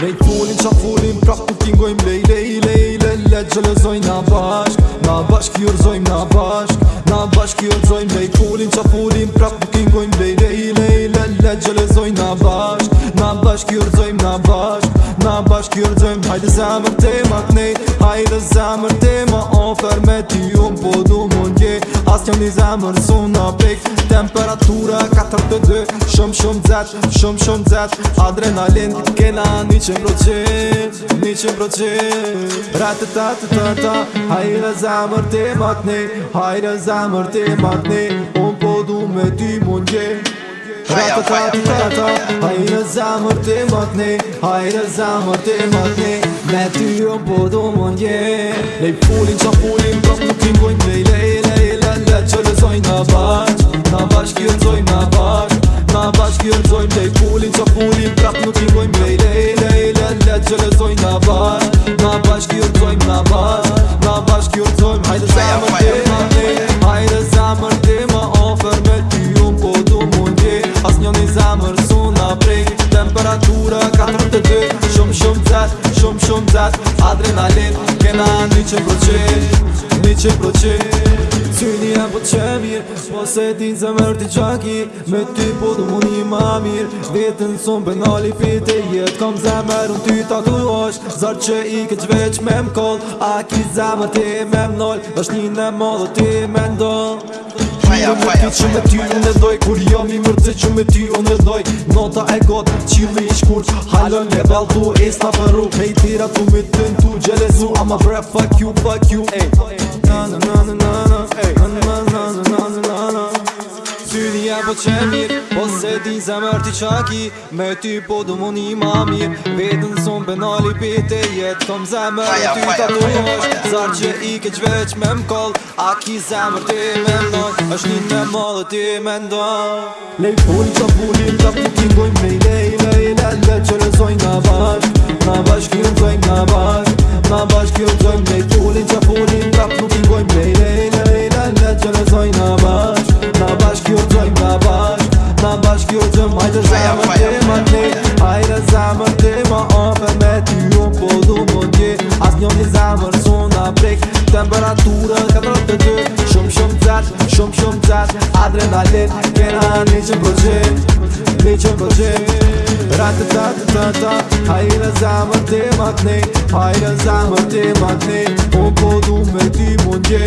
Lej fulin qa fulin prap ku tingojm lej lej lej lej Le gjelëzojn na bashk, na bashk i na bashk Na bashk i urzojm lej fulin qa fulin prap ku tingojm lej lej lej lej Le gjelëzojn na bashk, na bashk i na bashk Na bashk i urzojm hajde zemër te ma knej Hajde zemër te ma ofer me ti un po du mund je As njëm një zemër su na pek temperatur dy Shumë shumë zet, shumë shumë zet Adrenalin kena një që më Një që më Ratë të të të të të Hajre zemër të matni Hajre zemër të matni Unë po du me ti mundje Ratë të të të të Hajre zemër të matni Hajre zemër të matni Me ty unë po du mundje gje Lej pulin që pulin Këtë të të ka një që përqet, një që përqet Cili e po që mirë, s'po se ti në zemër t'i qaki Me ty po du mu një ma mirë, vetën s'on për nali fiti Jetë kom zemër unë ty t'a t'u osh, zarë që i ke veç me m'koll A ki zemër ti me m'nol, është një në modë t'i me ndonë Jo më ti që me ty unë doj Kur jo mi mërëzë që me ty unë doj Nota e gotë, qili i shkurë Halon baltu, e sta përru Hej tira tu me të në tu gjelesu Ama bre fuck you, fuck you Na na na na na na na na na na na na na na na na na din zemër ti qaki Me ty po do më një mami Vetën son benali pete jetë Kom zemër në ty të dojnësh Zarë që i keq veç me m'koll A ki zemër ti me m'don është një me m'allë ti me ndon Lej puli të puli të ti ti gojnë me lej Lej lej lej që lësojnë nga bashk Nga bashk kjo të gojnë nga bashk Nga bashk kjo të gojnë me tullin që puli të ti gojnë me lej të zemë të më të Ajde zemë të më ofë me ti Jo po du më tje As një një zemë rëson të prek Temperaturë këtër të të Shumë shumë të zetë Shumë shumë të zetë Adrenalin Kena një që më përgjit Një që më përgjit Ratë të të të të Ajde zemë të më të Ajde zemë të më të me ty më tje